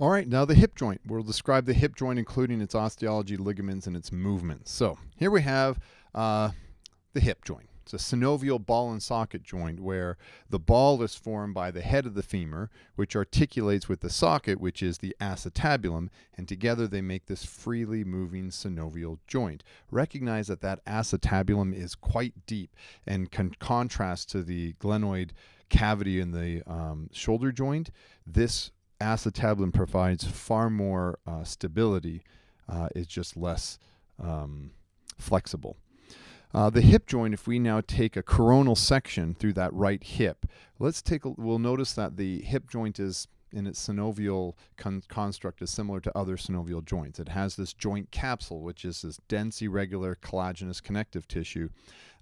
All right, now the hip joint. We'll describe the hip joint, including its osteology, ligaments, and its movements. So here we have uh, the hip joint. It's a synovial ball and socket joint where the ball is formed by the head of the femur, which articulates with the socket, which is the acetabulum, and together they make this freely moving synovial joint. Recognize that that acetabulum is quite deep and can contrast to the glenoid cavity in the um, shoulder joint. This acetabulum provides far more uh, stability. Uh, it's just less um, flexible. Uh, the hip joint, if we now take a coronal section through that right hip, let's take a, we'll notice that the hip joint is in its synovial con construct is similar to other synovial joints. It has this joint capsule, which is this dense, irregular, collagenous connective tissue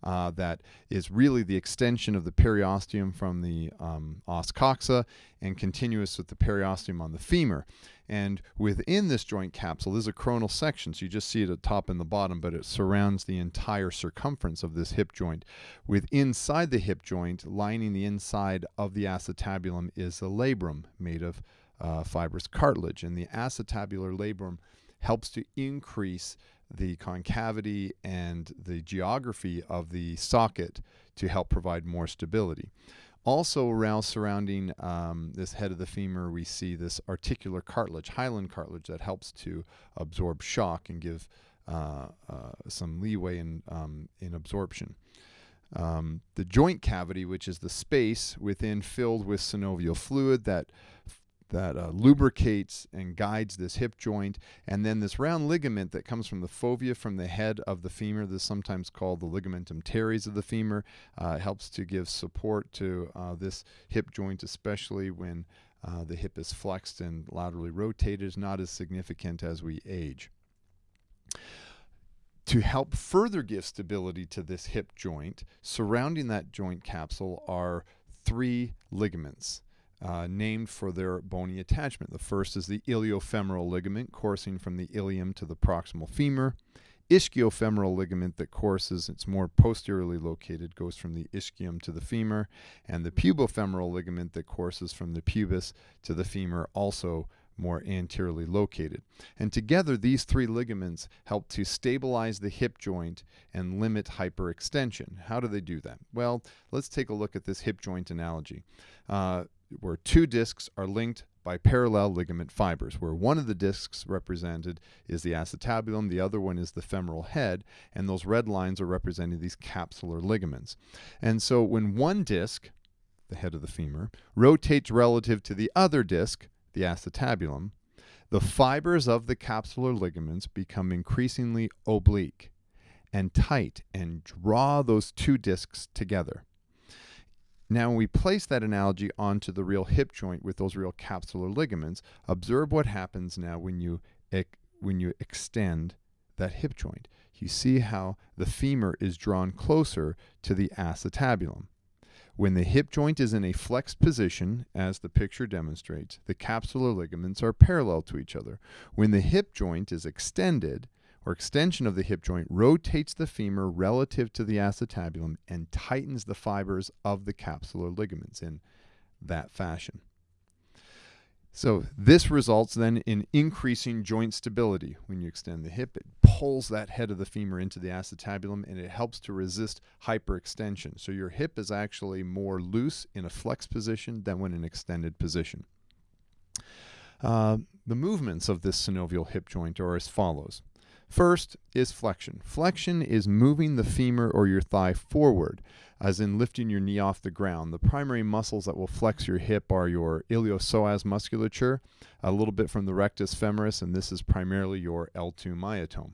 uh, that is really the extension of the periosteum from the um, os coxa and continuous with the periosteum on the femur. And within this joint capsule is a coronal section. So you just see it at the top and the bottom, but it surrounds the entire circumference of this hip joint. With inside the hip joint, lining the inside of the acetabulum is a labrum made of uh, fibrous cartilage. And the acetabular labrum helps to increase the concavity and the geography of the socket to help provide more stability. Also around surrounding um, this head of the femur, we see this articular cartilage, hyaline cartilage, that helps to absorb shock and give uh, uh, some leeway in, um, in absorption. Um, the joint cavity, which is the space within filled with synovial fluid that that uh, lubricates and guides this hip joint. And then this round ligament that comes from the fovea from the head of the femur, this is sometimes called the ligamentum teres of the femur, uh, helps to give support to uh, this hip joint, especially when uh, the hip is flexed and laterally rotated, is not as significant as we age. To help further give stability to this hip joint, surrounding that joint capsule are three ligaments uh, named for their bony attachment. The first is the iliofemoral ligament coursing from the ilium to the proximal femur. Ischiofemoral ligament that courses, it's more posteriorly located, goes from the ischium to the femur, and the pubofemoral ligament that courses from the pubis to the femur, also more anteriorly located. And together, these three ligaments help to stabilize the hip joint and limit hyperextension. How do they do that? Well, let's take a look at this hip joint analogy. Uh, where two discs are linked by parallel ligament fibers, where one of the discs represented is the acetabulum, the other one is the femoral head, and those red lines are representing these capsular ligaments. And so when one disc, the head of the femur, rotates relative to the other disc, the acetabulum, the fibers of the capsular ligaments become increasingly oblique and tight and draw those two discs together. Now, when we place that analogy onto the real hip joint with those real capsular ligaments, observe what happens now when you, when you extend that hip joint. You see how the femur is drawn closer to the acetabulum. When the hip joint is in a flexed position, as the picture demonstrates, the capsular ligaments are parallel to each other. When the hip joint is extended, or extension of the hip joint rotates the femur relative to the acetabulum and tightens the fibers of the capsular ligaments in that fashion. So this results then in increasing joint stability. When you extend the hip, it pulls that head of the femur into the acetabulum and it helps to resist hyperextension. So your hip is actually more loose in a flexed position than when in extended position. Uh, the movements of this synovial hip joint are as follows. First is flexion. Flexion is moving the femur or your thigh forward, as in lifting your knee off the ground. The primary muscles that will flex your hip are your iliopsoas musculature, a little bit from the rectus femoris, and this is primarily your L2 myotome.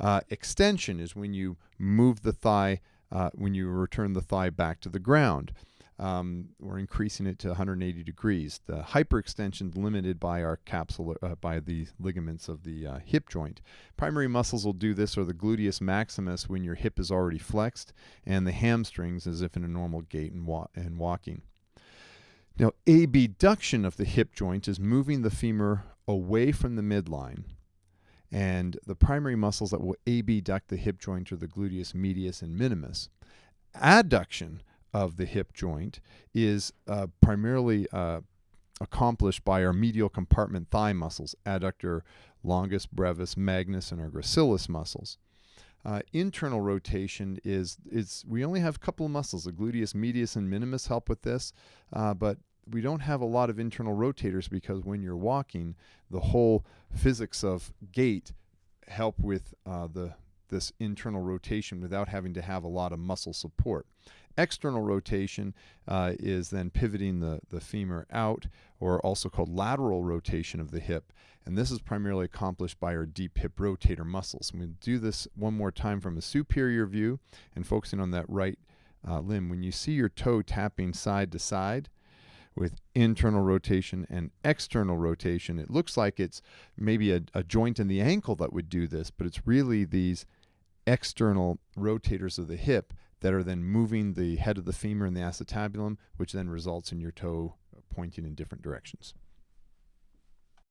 Uh, extension is when you move the thigh, uh, when you return the thigh back to the ground um, we're increasing it to 180 degrees. The hyperextension is limited by our capsule, uh, by the ligaments of the uh, hip joint. Primary muscles will do this, or the gluteus maximus when your hip is already flexed, and the hamstrings as if in a normal gait and, wa and walking. Now, abduction of the hip joint is moving the femur away from the midline. And the primary muscles that will abduct the hip joint are the gluteus medius and minimus. Adduction of the hip joint is uh, primarily uh, accomplished by our medial compartment thigh muscles, adductor longus, brevis, magnus, and our gracilis muscles. Uh, internal rotation is is we only have a couple of muscles. The gluteus medius and minimus help with this, uh, but we don't have a lot of internal rotators because when you're walking, the whole physics of gait help with uh, the this internal rotation without having to have a lot of muscle support. External rotation uh, is then pivoting the, the femur out, or also called lateral rotation of the hip. And this is primarily accomplished by our deep hip rotator muscles. I'm do this one more time from a superior view and focusing on that right uh, limb. When you see your toe tapping side to side, with internal rotation and external rotation. It looks like it's maybe a, a, joint in the ankle that would do this, but it's really these external rotators of the hip that are then moving the head of the femur and the acetabulum, which then results in your toe pointing in different directions.